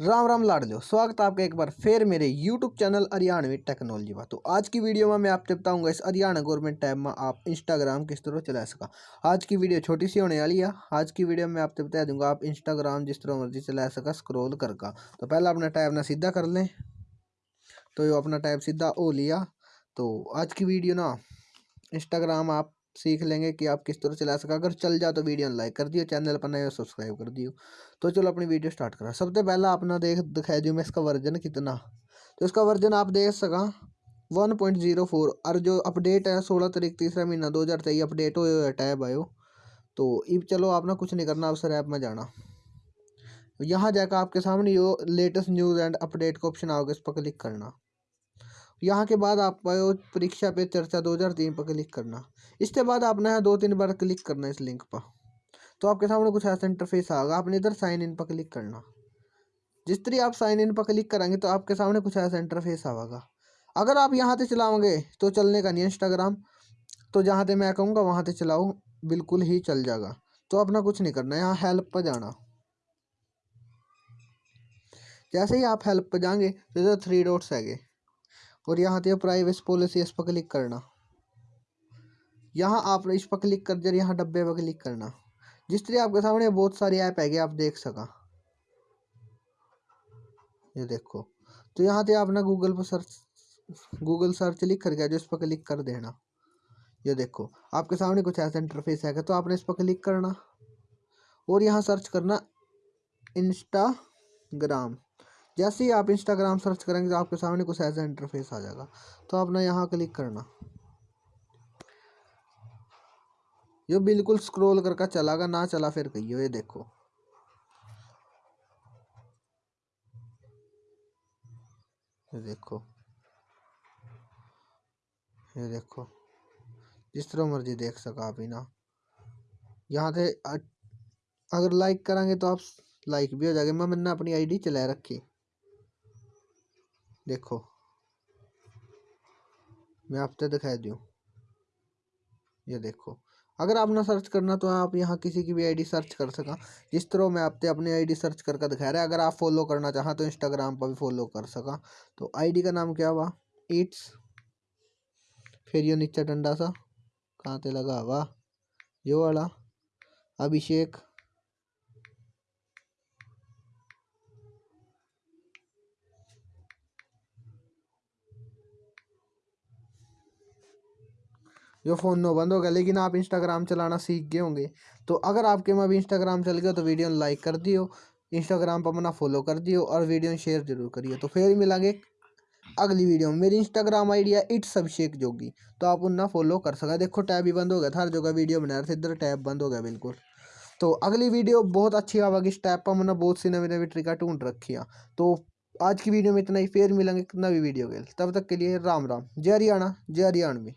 राम राम लाड लो स्वागत आपका एक बार फिर मेरे यूट्यूब चैनल हरियाणवी टेक्नोलॉजी में तो आज की वीडियो में मैं आपसे बताऊँगा इस हरियाणा गवर्नमेंट टैब में आप इंस्टाग्राम किस तरह चला सका। आज की वीडियो छोटी सी होने वाली है। आज की वीडियो में आपसे बता दूँगा, आप इंस्टाग्राम जिस तरह मर्ज़ी चला सका स्क्रोल करका तो पहला अपना टैब ना सीधा कर लें। तो ये अपना टैब सीधा हो लिया। तो आज की वीडियो ना इंस्टाग्राम आप सीख लेंगे कि आप किस तरह चला सका। अगर चल जाए तो वीडियो लाइक कर दियो, चैनल पर नए सब्सक्राइब कर दियो। तो चलो अपनी वीडियो स्टार्ट करा। सबसे पहला अपना देख दिखाई दियो मैं इसका वर्जन कितना। तो इसका वर्जन आप देख सका। One point zero four. और जो अपडेट है सोलह तारीख तीसरा महीना दो हज़ार तेईस अपडेट हो टैब आयो। तो अब चलो आप ना कुछ नहीं करना अवसर ऐप में जाना। यहाँ जाकर आपके सामने यो लेटेस्ट न्यूज़ एंड अपडेट का ऑप्शन आओगे, इस पर क्लिक करना। यहाँ के बाद आप परीक्षा पे चर्चा दो हज़ार तीन पर क्लिक करना। इसके बाद आपने यहाँ दो तीन बार क्लिक करना इस लिंक पर। तो आपके सामने कुछ ऐसा इंटरफेस आएगा। आपने इधर साइन इन पर क्लिक करना। जिस तरह आप साइन इन पर क्लिक करेंगे तो आपके सामने कुछ ऐसा इंटरफेस आएगा। अगर आप यहाँ से चलाओगे तो चलने का नहीं इंस्टाग्राम तो जहाँ से मैं कहूँगा वहाँ से चलाओ। बिल्कुल ही चल जाएगा। तो अपना कुछ नहीं करना। यहाँ हेल्प पर जाना। जैसे ही आप हेल्प पर जाएँगे तो इधर थ्री डॉट्स है और यहाँ पे प्राइवेसी पॉलिसी इस पर क्लिक करना। यहाँ आप इस पर क्लिक कर जर यहाँ डब्बे पर क्लिक करना। जिस तरह आपके सामने बहुत सारी ऐप है आप देख सका। ये देखो। तो यहाँ पे आप ना गूगल पर सर्च गूगल सर्च लिख करके जो इस पर क्लिक कर देना। ये देखो। आपके सामने कुछ ऐसा इंटरफेस है तो आपने इस पर क्लिक करना। और यहाँ सर्च करना इंस्टाग्राम जैसे ही आप इंस्टाग्राम सर्च करेंगे तो आपके सामने कुछ ऐसा इंटरफेस आ जाएगा। तो आपने यहाँ क्लिक करना। ये बिल्कुल स्क्रॉल करके चलागा, ना चला फिर कहियो, ये देखो। ये देखो। ये देखो। जिस तरह मर्ज़ी देख सका आप ही ना यहाँ से अगर लाइक करेंगे तो आप लाइक भी हो जाएगा। मैं मैंने अपनी आईडी चला रखी। देखो। मैं आपसे दिखा दूँ। ये देखो। अगर आपने सर्च करना तो आप यहाँ किसी की भी आईडी सर्च कर सका। जिस तरह मैं आपते अपनी आईडी सर्च करके दिखा रहा है अगर आप फॉलो करना चाहें तो इंस्टाग्राम पर भी फॉलो कर सका। तो आईडी का नाम क्या हुआ? इट्स। फिर ये नीचे डंडा सा। कहाँ पे लगा हुआ? यो वाला। अभिषेक। जो फ़ोन नो बंद हो गया, लेकिन आप इंस्टाग्राम चलाना सीख गए होंगे। तो अगर आपके में अभी इंस्टाग्राम चल गया तो वीडियो लाइक कर दियो इंस्टाग्राम पर अपना फॉलो कर दियो और वीडियो शेयर ज़रूर करिए तो फिर मिलेंगे अगली वीडियो में। मेरी इंस्टाग्राम आई डी है इट्स अभिषेक जोगी। तो आप उन्ना फॉलो कर सका। देखो, टैब ही बंद हो गया था, हर जगह वीडियो बना रहे थे, इधर टैब बंद हो गया बिल्कुल। तो अगली वीडियो बहुत अच्छी आवेगी इस टैब पर मैंने बहुत सी नवी नवी ट्रिका ढूंढ रखी है। तो आज की वीडियो में इतना ही। फिर मिलेंगे नवी वीडियो के तब तक के लिए राम राम। जय हरियाणा, जय हरियाणवी।